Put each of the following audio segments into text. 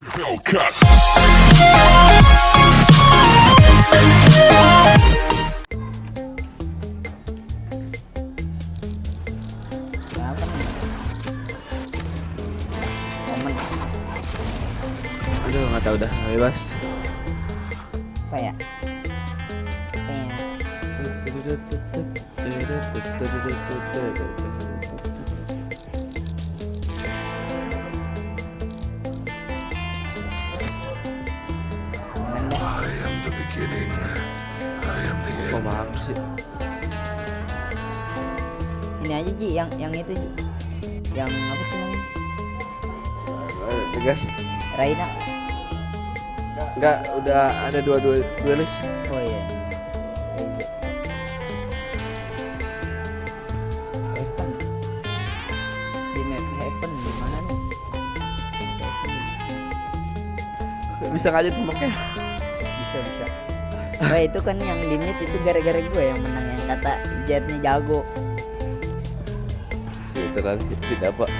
Hellcat. Aduh nggak tahu dah bebas. apa ya? Apa ya? Beginning. I am the end. sih? Ini aja Ji, yang yang itu Ji. Yang apa sih namanya? Eh, Tegas. Raina. Enggak, udah ada dua dua list. Oh iya. Bisa ngajak smoke Bisa bisa. Wah itu kan yang limit itu gara-gara gue yang menang yang kata jetnya jago. sih terlalu tidak pak.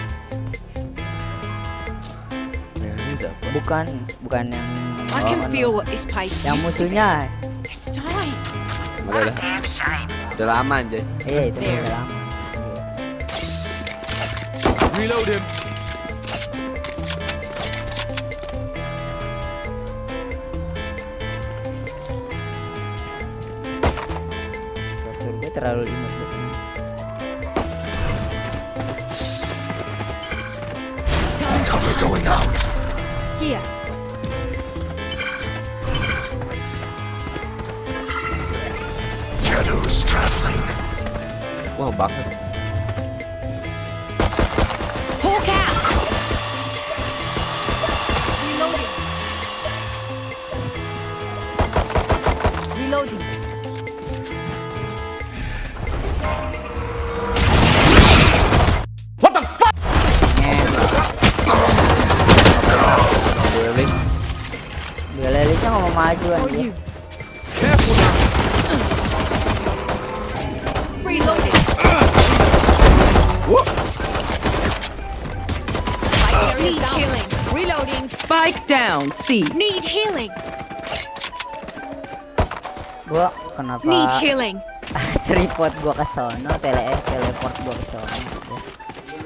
Ya tidak. Bukan bukan yang I oh, can anu, feel what this place yang musuhnya. It's time. Udah udah. Lama anjay. Iya itu udah lama. Reload him. Terlalu imut buat ini. Cover going out. Here. Shadows traveling. Wah banget. Maju anjir. you. Reloading. Need healing. Reloading. Spike down. C. Need healing. Gua kenapa Need healing. tripod gua ke sono, tele eh, teleport gua ke sono.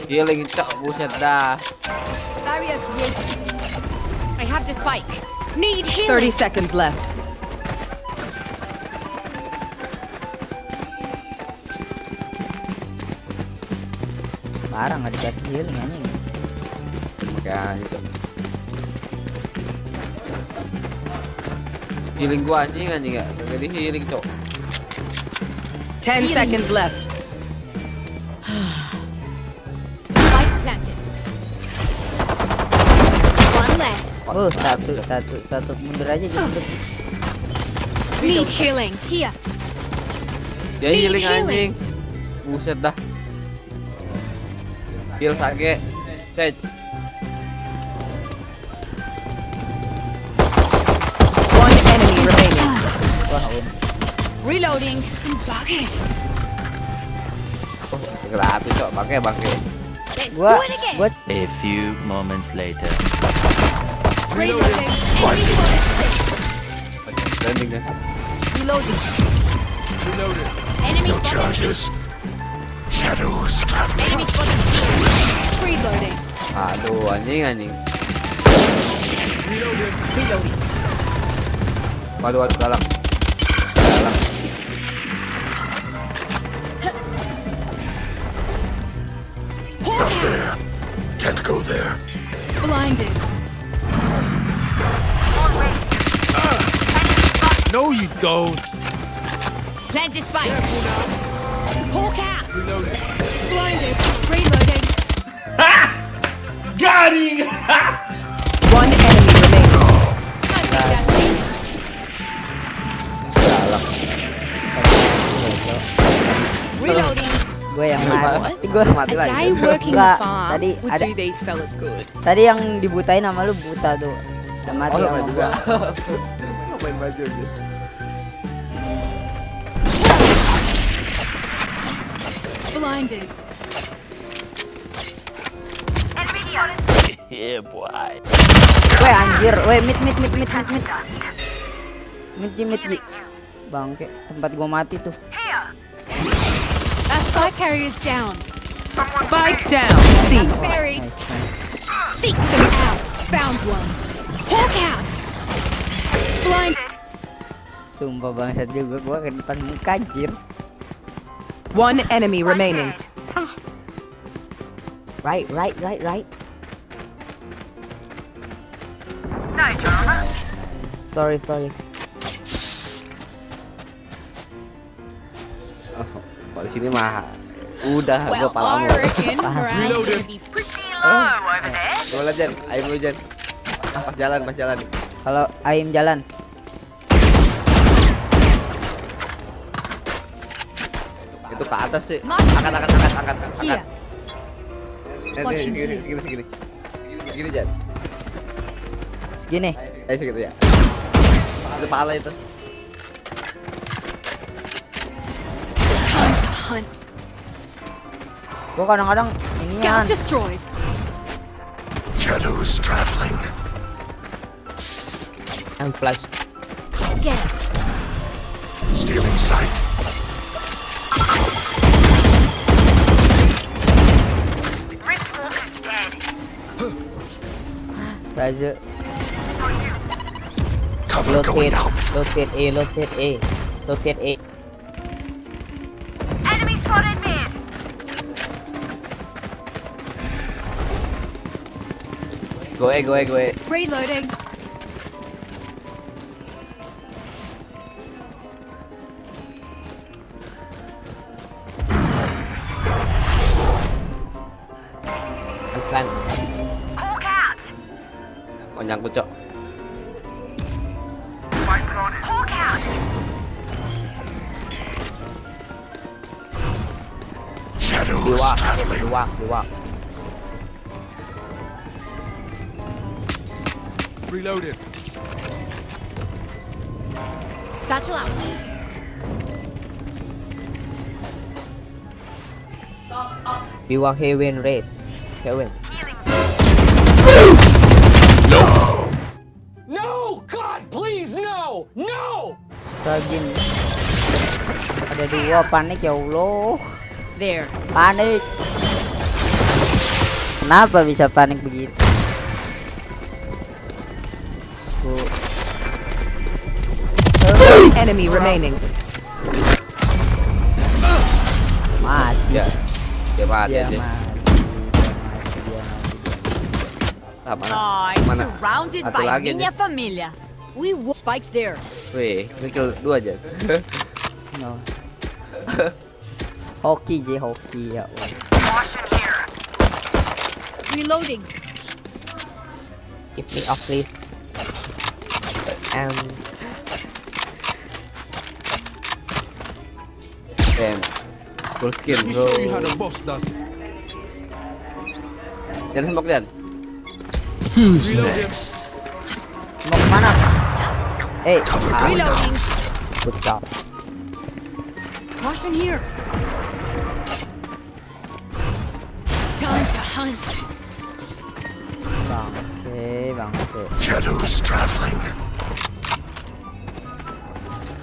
Healing cok buset dah. I have the spike. Need 30 seconds left. Parah nggak dikasih healing anjing. Makanya gitu. Healing gua anjing anjing ya. Gak di healing cok. 10 seconds left. Oh satu satu satu mundur aja jadi Need healing. Here. Dia Need healing anjing. Buset dah. Heal sage. Sage. One enemy remaining. wah un. Reloading. Bugged. Oh, gratis cok. Pakai pakai. Gua gua A few moments later. Reloading. Enemy spotted. Landing kan. Reloading. Enemy No charges. Shadows traveling. Enemy spotted. Reloading. Aduh anjing anjing. Reloading. Waduh waduh dalam. Dalam. Not there. Can't go there. Blinded. No, you don't. Plant the spike. Hawk out. Blinded. Reloading. One enemy remaining. I think that's it. Dalam. Reloading. gue yang mati. Gue Mati lagi. day working Enggak, the farm tadi would ada- do these fellas good. tadi yang dibutain sama lu buta tuh. Udah mati Oh sama juga. Ngapain baju aja. Blinded. Yeah, boy. Weh anjir, weh mid mid mid mid mid mid. Mid Ji, mid Ji. Bangke, tempat gua mati tuh. Our spike carrier's down. Spike down. Buried. Nice. Seek them out. Found one. Hawk out. Blind. Sumpah bangsat juga gua ke depan muka anjir. One enemy remaining. Right, right, right, right. Sorry, sorry. Oh, kalau di sini mah udah gua Well, palamu. I reckon Brian's Reloaded. pretty Gimana Jan? Ayo Jan. Ah, Pas jalan, pas jalan. Kalau Aim jalan, Itu ke atas sih. Angkat, angkat, angkat, angkat, angkat. Iya. Segini, here. segini, segini. Segini Jan. segini. Ayo segitu ya. Itu pala itu. hunt. Gua kadang-kadang ini. Shadows traveling. I'm flash. Get it. Stealing sight. Raza Cover going rotate, out. rotate A, rotate A, rotate A. Go eh, go eh, go eh. Reloading. Luwak, luwak, luwak. Reloaded. Satchel up. Biwa Heaven race. Heaven. No! God, please, no! No! Stagin. Ada dua panik ya Allah. There. Panik. Kenapa bisa panik begitu? Enemy remaining. mati. Ya. Dia mati Dia mati. Dia mati. Dia mati. Ah, mana? Oh, Mana? surrounded Satu by lagi minha nih. família. We spikes there. Wih, ini kill dua aja. No. hoki je hoki ya Allah. Reloading. Give me off please. Um, Damn. Full skin, Let me bro. show you how the boss does it. Jangan smoke Jan. Who's next? mau ke mana? Eh, Cover ah, going out. Reloading. good job. Caution here. Hunt. Bangke, bangke. Shadows traveling.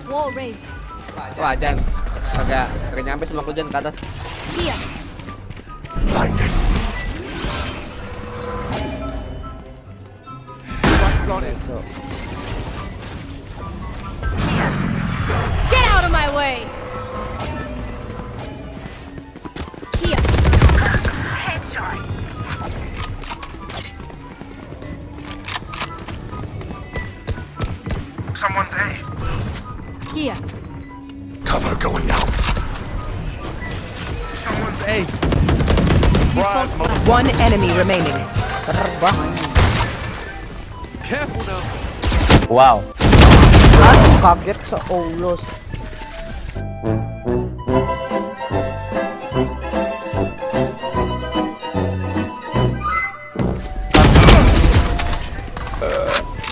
Wall raised. Wah, Jan. Kagak kagak nyampe smoke lu Jan ke atas. Here. Blinding. So, Get Here. Cover going out. Someone's A. You false flag. One enemy remaining. terbang ini. Careful now. Wow. Aduh, kaget seolos.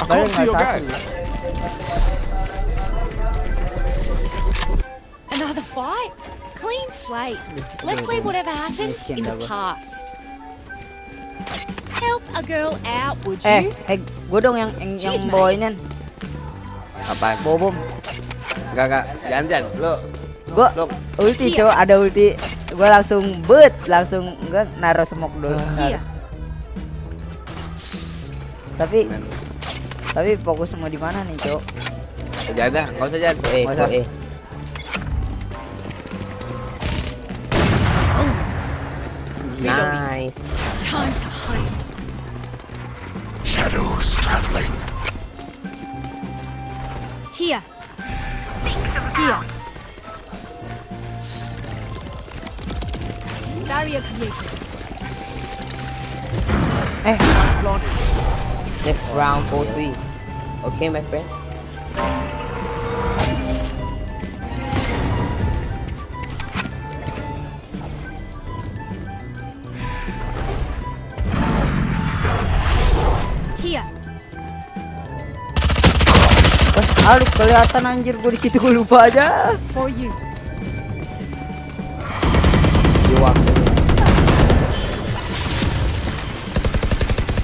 Balik nggak satu. Another fight? Clean slate. Let's leave whatever happened in the past. Help a girl out, would Eh, you? eh, Gue dong yang yang, yang bawainin Apaan? bobom. Enggak enggak. Jangan jangan. Lu Gue lu ulti cowok ada ulti. Gue langsung bet langsung gue naruh smoke dulu. Here. Tapi tapi fokus semua di mana nih cowok? jangan dah. Enggak usah jangan. Eh, eh. Nice. Time to hide. Shadows traveling. Here. Here. Barrier created. Eh, Next round, pussy. Okay, my friend. Aduh kelihatan anjir gue di situ gue lupa aja. For you. You walk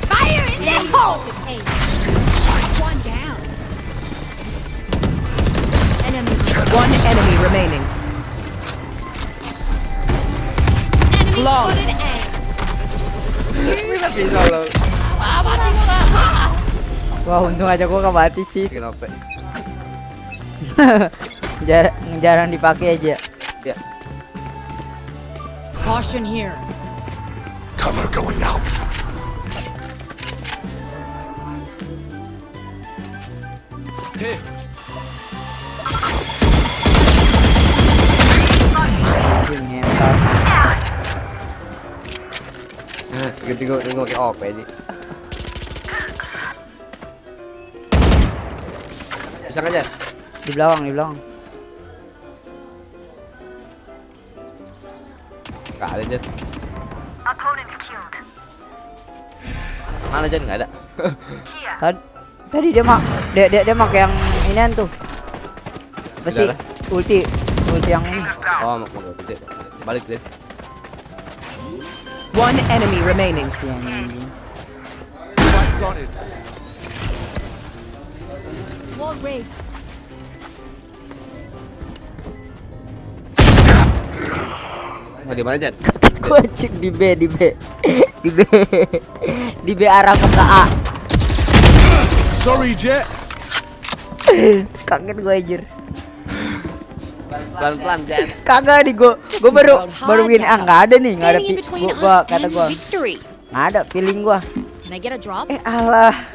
Fire in the hole! One down. Enemy. One enemy remaining. Enemy Long. Bisa lo. Wah untung aja gue gak mati sih. Kenapa? Jar jarang dipakai aja. Ya. Caution here. Cover going out. Hey, gua ganti gua pakai OP aja. Bisa Jan? Di belakang, di belakang. Nggak ada Jan. Mana Jan? Nggak ada. Tadi tadi dia mak dia dia, dia pakai yang inian tuh. Apa sih? Udah lah. Ulti. Ulti yang ini. Oh, mau mau gede. Balik deh. One enemy remaining. Ulti raised. Mau di mana Jan? Gue cek di B, di B. Di B. Di B arah ke A. Sorry, Jet. Kaget gue anjir. Pelan-pelan Jan. Kagak nih gue. Gue baru baru gini ah nggak ada nih, nggak ada gua, gua kata and gue victory. nggak ada feeling gue. Can I get a drop? Eh alah.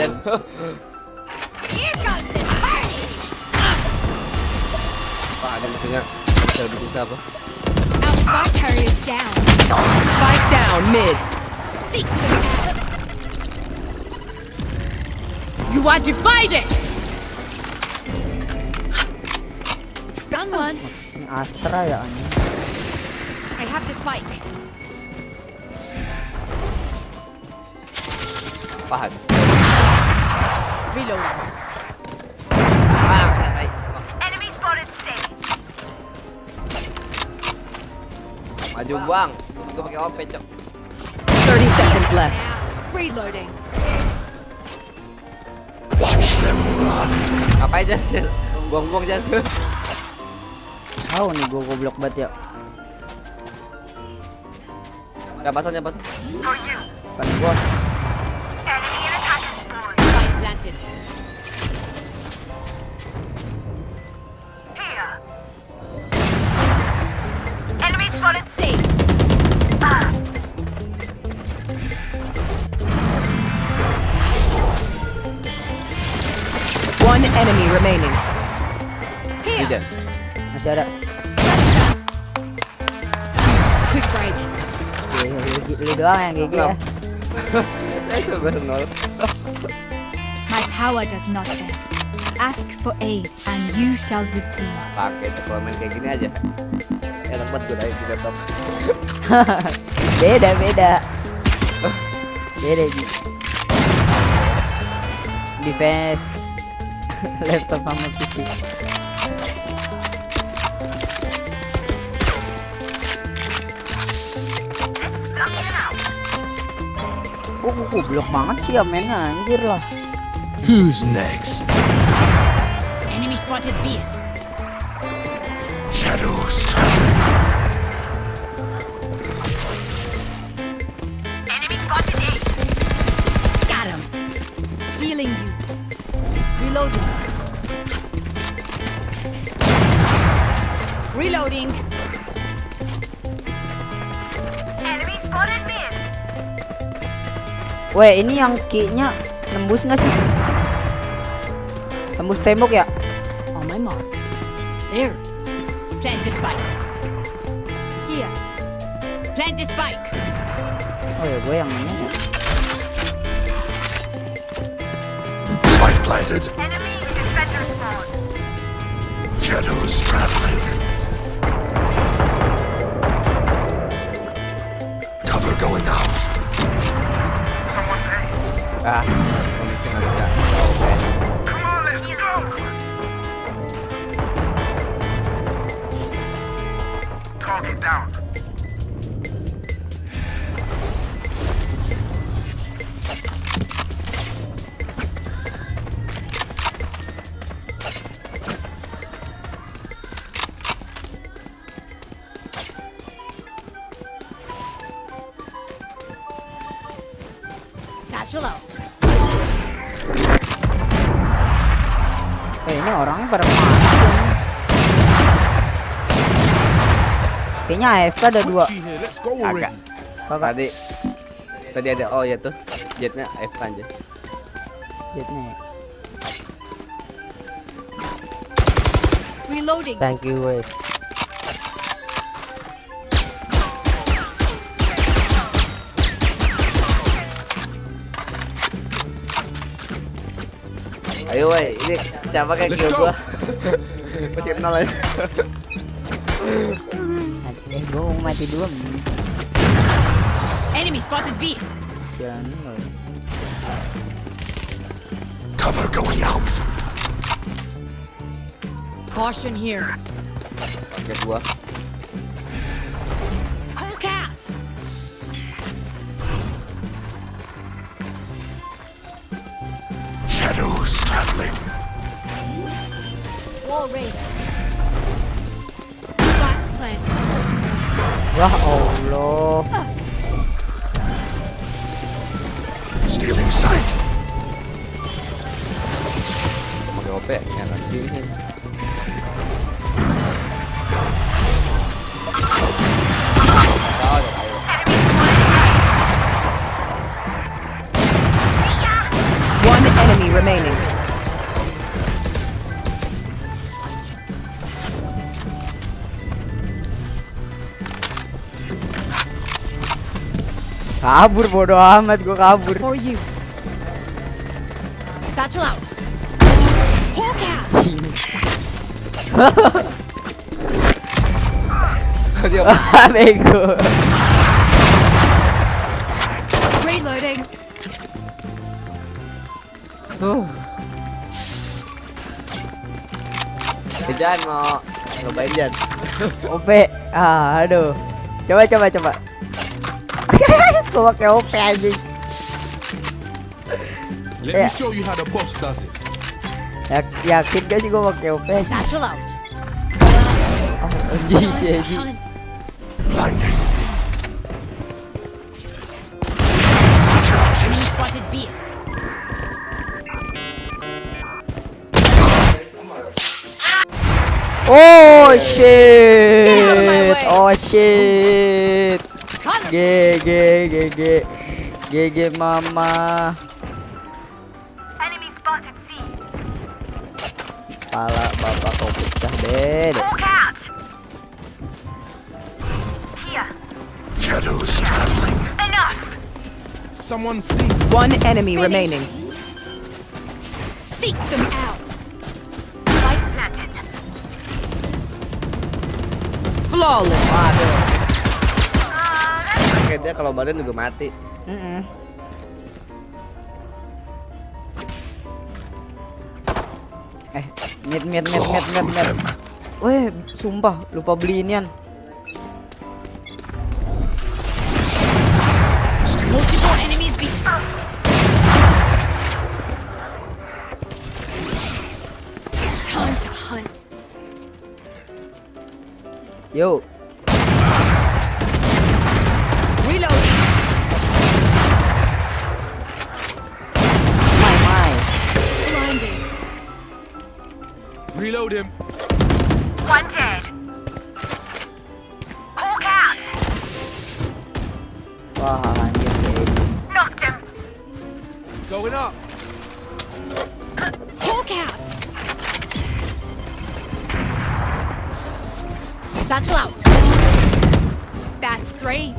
Nggak anjir. ada Jan. Here comes the party. Pak ada musuhnya. Bisa lebih susah apa? Our spike carrier's down. Spike down mid. Seek them out. You are divided. Done one. Ini Astra ya anjing. I have the spike. Pahan. Reloading. Ah, kena tai. Maju bang. Gue pakai OP cok. 30 seconds left. Reloading. Watch them run. Ngapain Jan? Buang-buang Jan. Tahu nih gue goblok banget ya. Jangan pasang, jangan pasang. Kan gue Enemy spotted. Safe. One enemy remaining. Ini Jan. masih ada. Quick break. Doang yang GG ya. Saya sebenarnya nol. My power does not fail. Ask for aid and you shall receive. Pakai cok kalau main kayak gini aja. Enak banget gue naik di laptop. beda beda. Beda Ji. defense laptop sama PC Oh, goblok banget sih ya mainnya anjir lah. Who's next? Enemy spotted B. Shadows traveling. Healing you. Reloading. Reloading. Weh, ini yang key-nya nembus nggak sih? Tembus tembok ya? On my mark. There. Plant the spike. Here. Plant the spike. Oh ya, gue yang ini ya. Spike planted. Shadows traveling. Cover going out. Ah, kondisi nggak bisa. Oke. Satchel Kayaknya AFK ada dua. Agak. Tadi tadi ada oh ya tuh jetnya F aja. jetnya ya. Reloading. Thank you, Wes. Ayo woi, ini siapa kayak kill gua? Masih nol aja. Eh, gue mau mati dua. Enemy spotted B. Jangan. Cover going out. Caution here. Pakai gua. Hulk out. Shadows traveling. Wall raised. Spike planted. Wah Allah. Stealing sight. Pakai OP ya kan sini. One enemy remaining. Kabur bodo amat gue kabur. For you. Satchel out. Dia bego. Reloading. Jan mau cobain Jan. OP. Ah, aduh. Coba coba coba. Gue pakai OP anjing. Let Yeah. me show you how the boss does it. Ya, yakin gak sih gue pakai OP anjing? Satchel out. Oh, anjing sih anjing. Hunt. Blinding. Enemy spotted B. Oh Get out of my shit. way. Oh shit. Cut him. G G G G G G mama. Pala bapak kau pecah deh. Shadows traveling. Someone see. One enemy remaining. Seek them out. Spike planted. Flawless. Oke dia kalau badan juga mati. Mm-mm. Eh, mid mid mid mid mid mid. Weh, sumpah lupa beli inian. Multiple enemies. Yo, Reload him. One dead. Hawk out. Wah, anjir kayak Knocked him. Going up. Hawk out. Satchel out. That's three.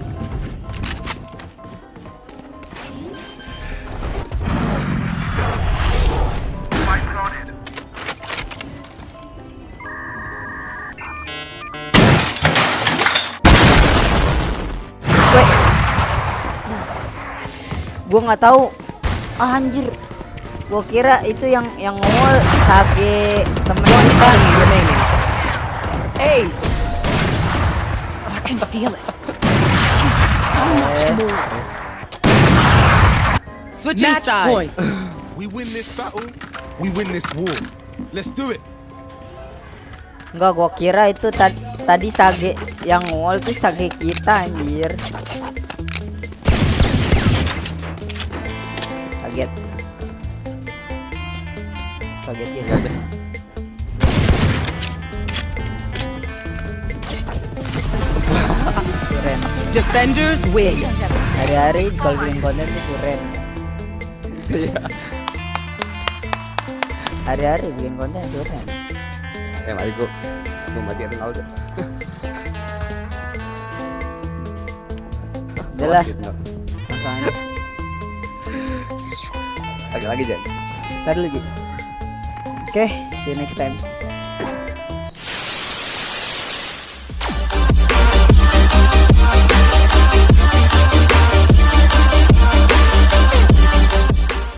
Gua nggak tahu. Ah, anjir. Gua kira itu yang yang ngomol Sage temen kita. Ace. I can feel it. So much more. Switching Match sides. point. We win this battle. We win this war. Let's do it. Enggak, gua kira itu tadi tadi Sage yang ngomol tuh Sage kita anjir. Kaget. Kaget ya. Keren. Defenders win. Hari-hari kalau bikin konten tuh keren. Iya. Hari-hari bikin konten keren. Eh mari gua gua mati Ronaldo. Udah lah, no. langsung aja. Lagi lagi Jan. Ntar dulu, Ji. Oke, see you next time.